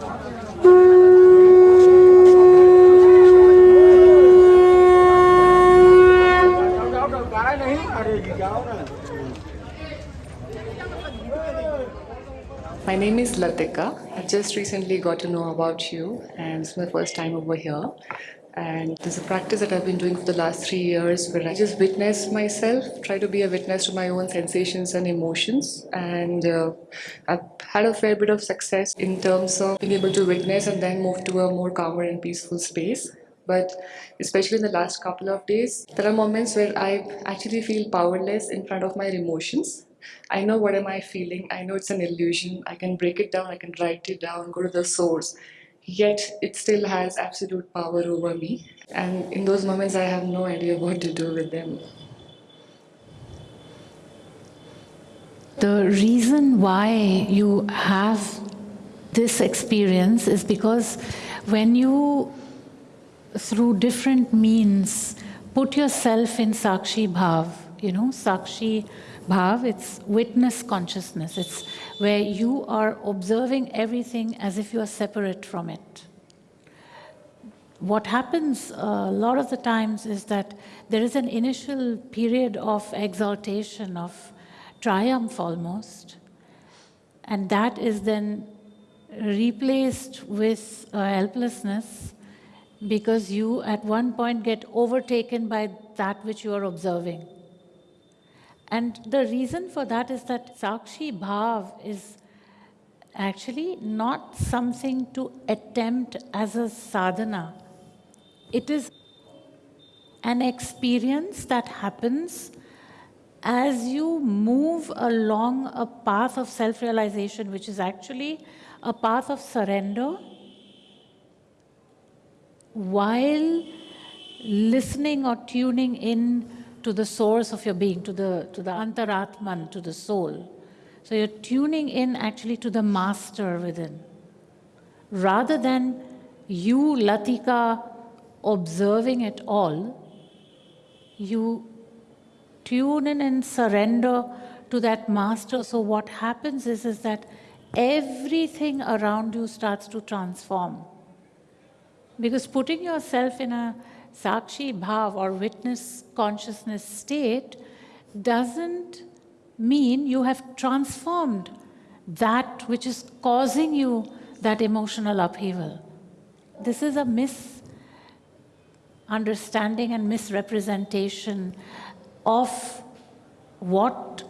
My name is Latika. I just recently got to know about you, and it's my first time over here. And there's a practice that I've been doing for the last three years where I just witness myself, try to be a witness to my own sensations and emotions. And uh, I've had a fair bit of success in terms of being able to witness and then move to a more calmer and peaceful space. But especially in the last couple of days, there are moments where I actually feel powerless in front of my emotions. I know what am I feeling. I know it's an illusion. I can break it down. I can write it down, go to the source. Yet it still has absolute power over me. And in those moments, I have no idea what to do with them. The reason why you have this experience is because when you, through different means, put yourself in Sakshi Bhav, you know, Sakshi Bhav, it's witness consciousness. It's where you are observing everything as if you are separate from it. What happens a lot of the times is that there is an initial period of exaltation, of triumph almost, and that is then replaced with uh, helplessness because you at one point get overtaken by that which you are observing. And the reason for that is that Sakshi Bhav is actually not something to attempt as a sadhana. It is an experience that happens as you move along a path of self-realization, which is actually a path of surrender, while listening or tuning in to the source of your being, to the, to the antaratman, to the soul. So you're tuning in actually to the master within. Rather than you, Latika, observing it all, you tune in and surrender to that master. So what happens is, is that everything around you starts to transform. Because putting yourself in a Sakshi Bhav or witness consciousness state doesn't mean you have transformed that which is causing you that emotional upheaval. This is a misunderstanding and misrepresentation of what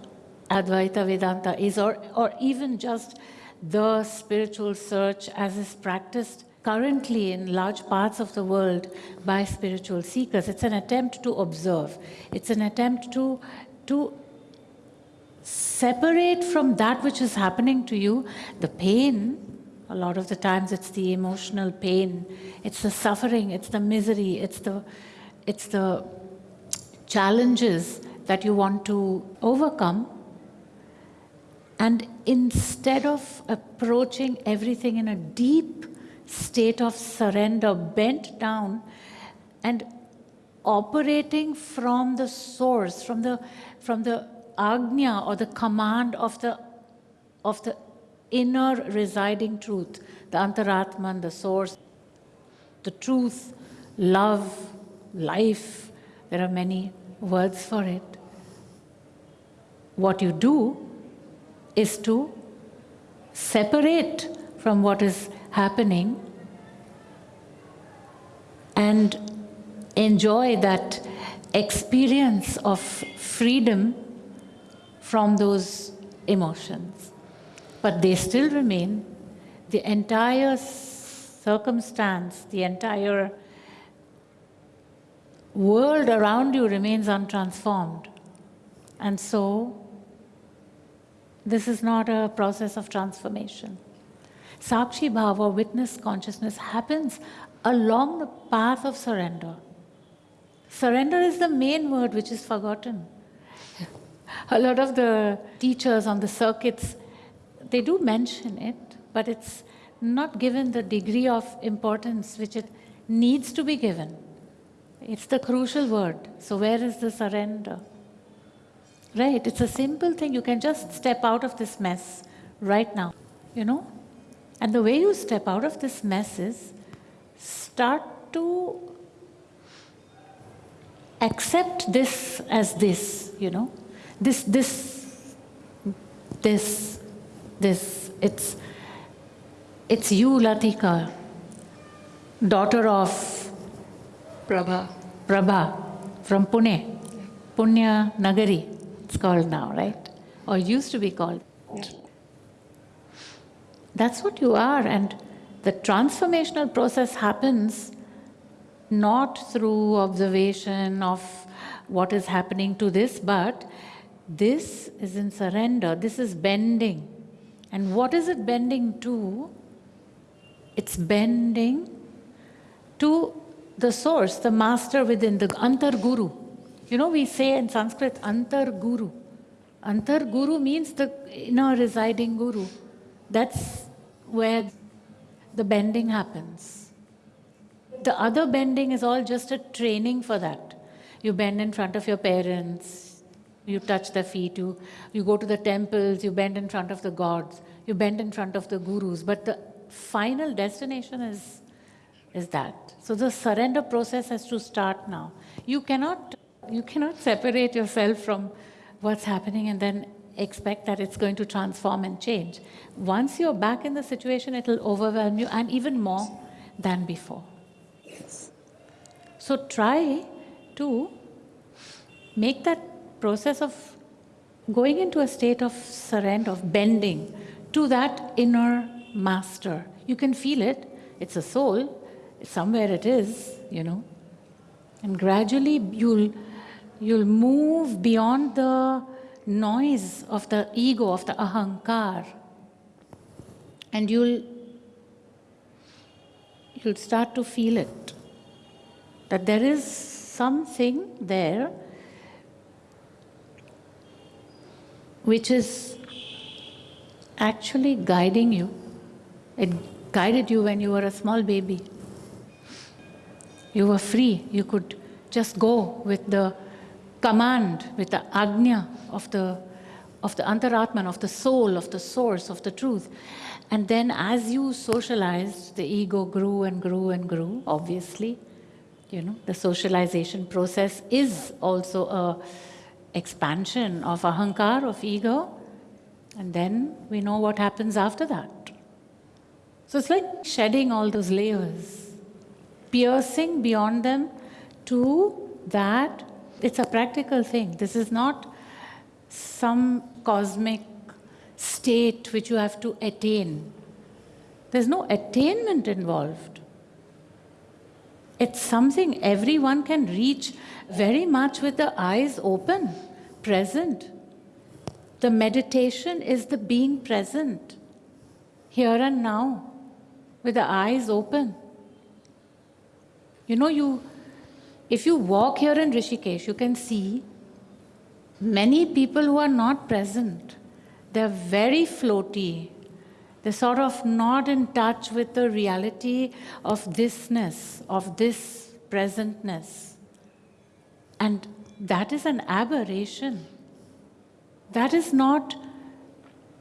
Advaita Vedanta is, or, or even just the spiritual search as is practiced currently in large parts of the world by spiritual seekers. It's an attempt to observe. It's an attempt to, to separate from that which is happening to you, the pain, a lot of the times it's the emotional pain, it's the suffering, it's the misery, it's the, it's the challenges that you want to overcome. And instead of approaching everything in a deep state of surrender, bent down and operating from the source, from the, from the agnya or the command of the, of the inner residing truth, the antaratman, the source, the truth, love, life, there are many words for it. What you do is to separate from what is happening and enjoy that experience of freedom from those emotions. But they still remain. The entire circumstance, the entire world around you remains untransformed. And so, this is not a process of transformation. Sakshi Bhava, witness consciousness, happens along the path of surrender. Surrender is the main word which is forgotten. A lot of the teachers on the circuits, they do mention it, but it's not given the degree of importance which it needs to be given. It's the crucial word. So where is the surrender? Right, it's a simple thing. You can just step out of this mess right now, you know? And the way you step out of this mess is start to accept this as this, you know. This, this, this, this. It's, it's you, Latika, daughter of Prabha. Prabha from Pune, Punya Nagari, it's called now, right? Or used to be called. That's what you are, and the transformational process happens not through observation of what is happening to this, but this is in surrender, this is bending. And what is it bending to? It's bending to the source, the master within, the Antar Guru. You know, we say in Sanskrit, Antar Guru. Antar Guru means the inner residing Guru. That's where the bending happens. The other bending is all just a training for that. You bend in front of your parents, you touch their feet, you, you go to the temples, you bend in front of the gods, you bend in front of the gurus. But the final destination is, is that. So the surrender process has to start now. You cannot, you cannot separate yourself from what's happening and then expect that it's going to transform and change. Once you're back in the situation, it'll overwhelm you and even more than before. Yes. So try to make that process of going into a state of surrender, of bending to that inner master. You can feel it, it's a soul, somewhere it is, you know. And gradually you'll, you'll move beyond the noise of the ego, of the ahankar. And you'll, you'll start to feel it. That there is something there which is actually guiding you. It guided you when you were a small baby. You were free. You could just go with the command, with the agnya of the, of the antaratman, of the soul, of the source, of the truth. And then as you socialized, the ego grew and grew and grew, obviously. You know, the socialization process is also a expansion of ahankar, of ego. And then we know what happens after that. So it's like shedding all those layers, piercing beyond them to that. It's a practical thing. This is not some cosmic state which you have to attain. There's no attainment involved. It's something everyone can reach very much with the eyes open, present. The meditation is the being present, here and now, with the eyes open. You know, you, if you walk here in Rishikesh, you can see many people who are not present. They're very floaty. They're sort of not in touch with the reality of thisness, of this presentness. And that is an aberration. That is not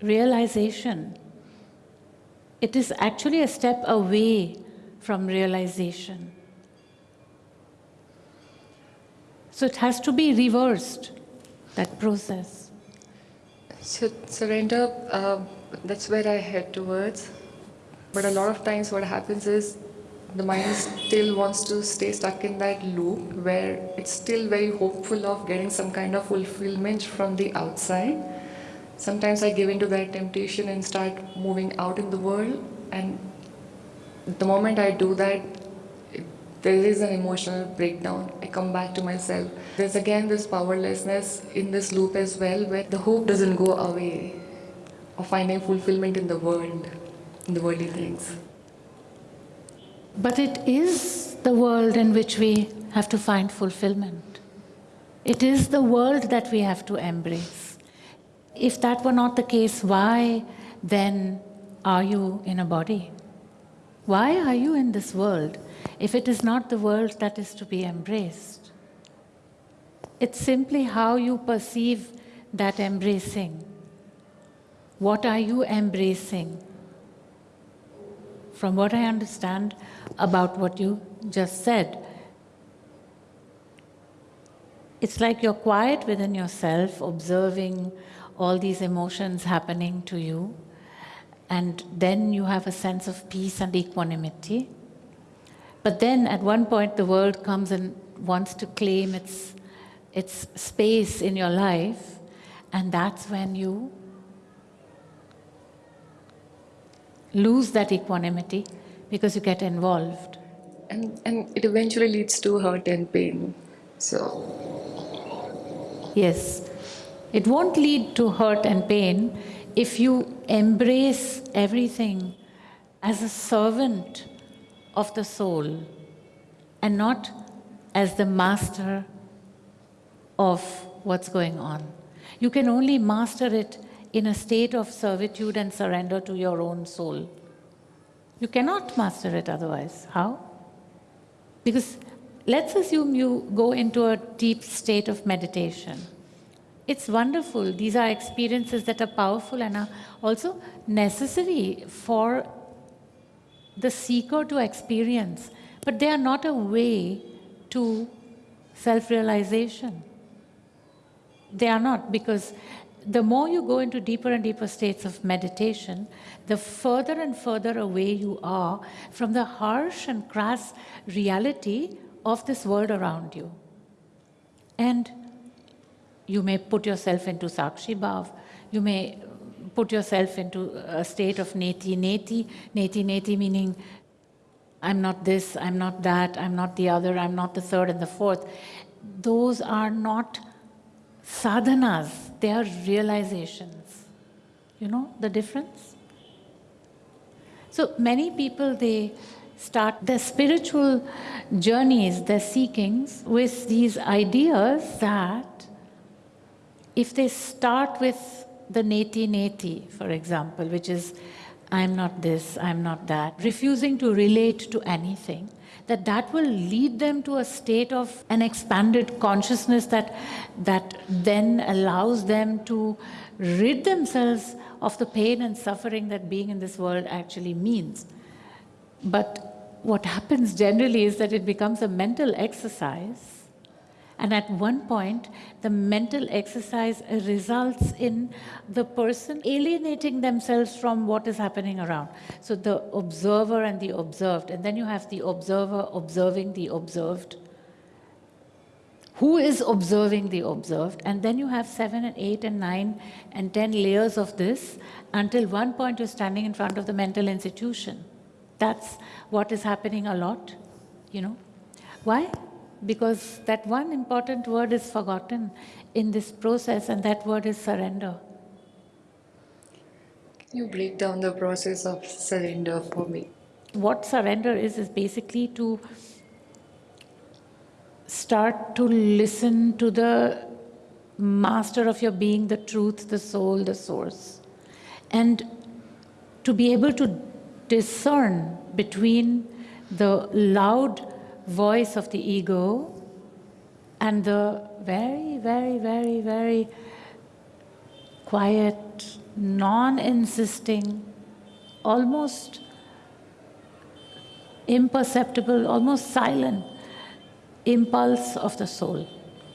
realization. It is actually a step away from realization. So it has to be reversed, that process. So surrender, uh, that's where I head towards. But a lot of times what happens is the mind still wants to stay stuck in that loop where it's still very hopeful of getting some kind of fulfillment from the outside. Sometimes I give into that temptation and start moving out in the world and the moment I do that, there is an emotional breakdown. I come back to myself. There's again this powerlessness in this loop as well where the hope doesn't go away of finding fulfillment in the world, in the worldly things. But it is the world in which we have to find fulfillment. It is the world that we have to embrace. If that were not the case, why then are you in a body? Why are you in this world if it is not the world that is to be embraced? It's simply how you perceive that embracing. What are you embracing? from what I understand about what you just said, it's like you're quiet within yourself, observing all these emotions happening to you, and then you have a sense of peace and equanimity. But then at one point, the world comes and wants to claim its, its space in your life, and that's when you lose that equanimity because you get involved. And, and it eventually leads to hurt and pain. So, Yes, it won't lead to hurt and pain if you embrace everything as a servant of the soul and not as the master of what's going on. You can only master it in a state of servitude and surrender to your own soul. You cannot master it otherwise. How? Because let's assume you go into a deep state of meditation. It's wonderful. These are experiences that are powerful and are also necessary for the seeker to experience, but they are not a way to self realization. They are not, because the more you go into deeper and deeper states of meditation, the further and further away you are from the harsh and crass reality of this world around you. And you may put yourself into Sakshi Bhav, you may put yourself into a state of neti neti, neti neti meaning I'm not this, I'm not that, I'm not the other, I'm not the third and the fourth. Those are not sadhanas, they are realizations. You know the difference? So many people, they start their spiritual journeys, their seekings with these ideas that if they start with the neti neti, for example, which is I'm not this, I'm not that, refusing to relate to anything, that that will lead them to a state of an expanded consciousness that, that then allows them to rid themselves of the pain and suffering that being in this world actually means. But what happens generally is that it becomes a mental exercise and at one point, the mental exercise results in the person alienating themselves from what is happening around. So the observer and the observed, and then you have the observer observing the observed. Who is observing the observed? And then you have seven and eight and nine and ten layers of this until one point you're standing in front of the mental institution. That's what is happening a lot, you know. Why? Because that one important word is forgotten in this process, and that word is surrender. can you break down the process of surrender for me? What surrender is, is basically to start to listen to the master of your being, the truth, the soul, the source, and to be able to discern between the loud voice of the ego and the very, very, very, very quiet, non insisting, almost imperceptible, almost silent impulse of the soul.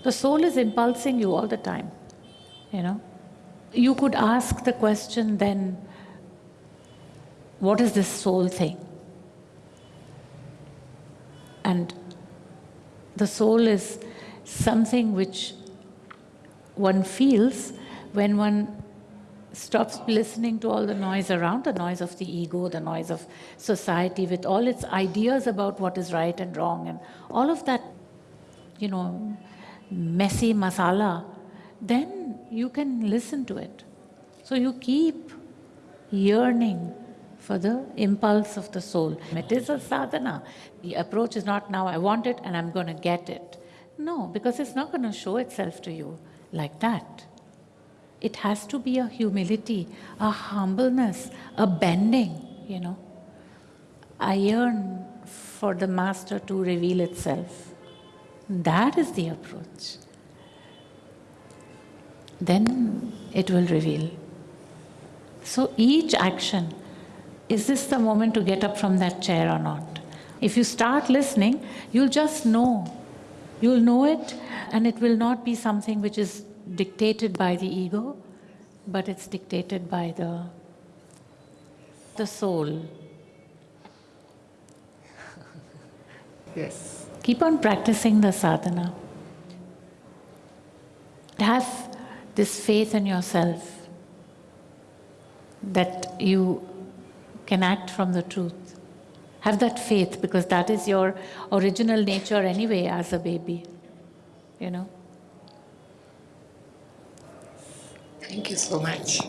The soul is impulsing you all the time, you know. You could ask the question then, what is this soul thing? And the soul is something which one feels when one stops listening to all the noise around, the noise of the ego, the noise of society, with all its ideas about what is right and wrong, and all of that, you know, messy masala, then you can listen to it. So you keep yearning for the impulse of the soul. It is a sadhana. The approach is not now I want it and I'm going to get it. No, because it's not going to show itself to you like that. It has to be a humility, a humbleness, a bending, you know. I yearn for the Master to reveal itself. That is the approach. Then it will reveal. So each action is this the moment to get up from that chair or not? If you start listening, you'll just know. You'll know it, and it will not be something which is dictated by the ego, but it's dictated by the, the soul. Yes. Keep on practicing the sadhana. Have this faith in yourself that you can act from the truth. Have that faith because that is your original nature anyway as a baby. You know? Thank you so much.